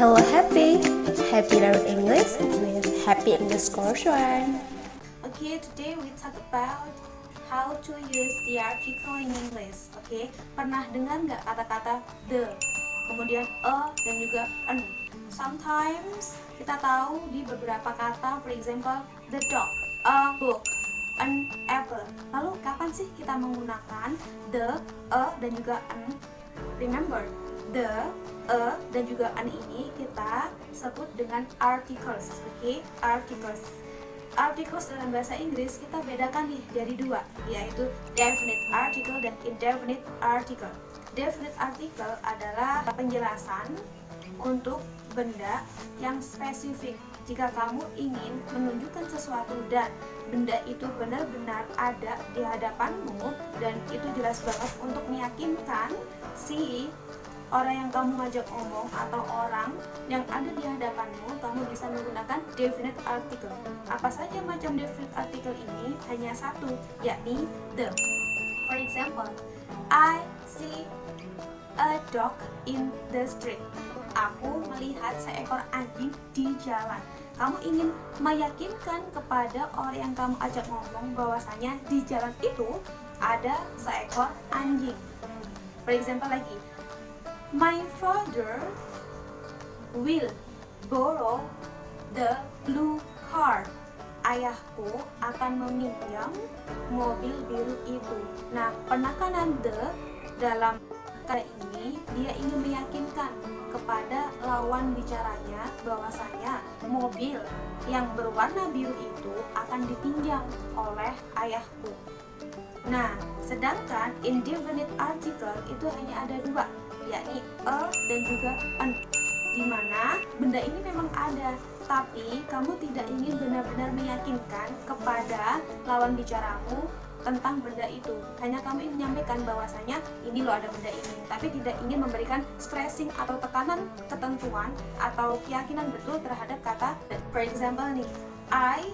Hello Happy! Happy learn English with Happy English One. Okay, today we talk about how to use the article in English. Okay, pernah dengar nggak kata-kata the, kemudian a dan juga an? Sometimes kita tahu di beberapa kata, for example, the dog, a book, an apple. Lalu kapan sih kita menggunakan the, a dan juga an? Remember, the, a, dan juga an ini kita sebut dengan articles, oke? Okay? Articles. Articles dalam bahasa Inggris kita bedakan nih dari dua, yaitu definite article dan indefinite article. Definite article adalah penjelasan untuk benda yang spesifik. Jika kamu ingin menunjukkan sesuatu dan benda itu benar-benar ada di hadapanmu dan itu jelas banget untuk meyakinkan si orang yang kamu ngajak ngomong atau orang yang ada di hadapanmu, kamu bisa menggunakan definite article. Apa saja macam definite article ini? Hanya satu, yakni the. For example, I see a dog in the street. Aku melihat seekor anjing di jalan. Kamu ingin meyakinkan kepada orang yang kamu ajak ngomong bahwasanya di jalan itu ada seekor anjing. For example lagi, My father will borrow the blue car. Ayahku akan meminjam mobil biru itu. Nah, penekanan the dalam kata ini dia ingin meyakinkan kepada lawan bicaranya bahwasanya mobil yang berwarna biru itu akan dipinjam oleh ayahku. Nah, sedangkan indefinite article itu hanya ada dua, yakni a dan juga an di mana benda ini memang ada. Tapi kamu tidak ingin benar-benar meyakinkan kepada lawan bicaramu tentang benda itu. Hanya kamu ingin menyampaikan bahwasanya ini loh ada benda ini. Tapi tidak ingin memberikan stressing atau tekanan ketentuan atau keyakinan betul terhadap kata for example nih I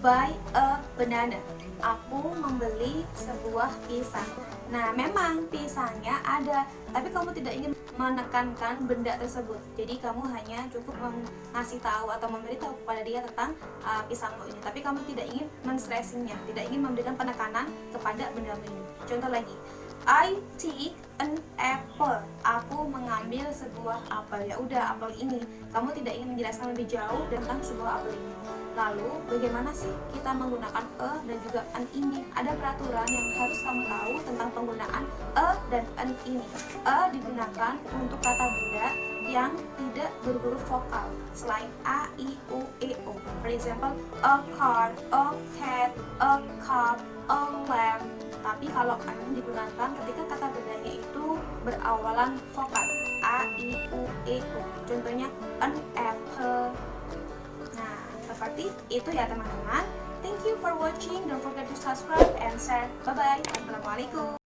buy a banana aku membeli sebuah pisang Nah, memang pisangnya ada, tapi kamu tidak ingin menekankan benda tersebut. Jadi kamu hanya cukup mengasih tahu atau memberitahu kepada dia tentang uh, pisangmu ini. Tapi kamu tidak ingin menstressingnya, tidak ingin memberikan penekanan kepada benda ini. Contoh lagi, I take an apple. Aku mengambil sebuah apel. Ya udah, apel ini. Kamu tidak ingin menjelaskan lebih jauh tentang sebuah apel ini. Lalu bagaimana sih kita menggunakan e dan juga an ini? Ada peraturan yang harus kamu tahu tentang penggunaan e dan an ini. E digunakan untuk kata benda yang tidak berhuruf vokal selain a, i, u, e, o. For example, a car, a cat, a cup, a lamp. Tapi kalau an digunakan berawalan vokal a, i, u, e, o. Contohnya an apple, seperti itu ya teman-teman. Thank you for watching. Don't forget to subscribe and share. Bye-bye. Assalamualaikum.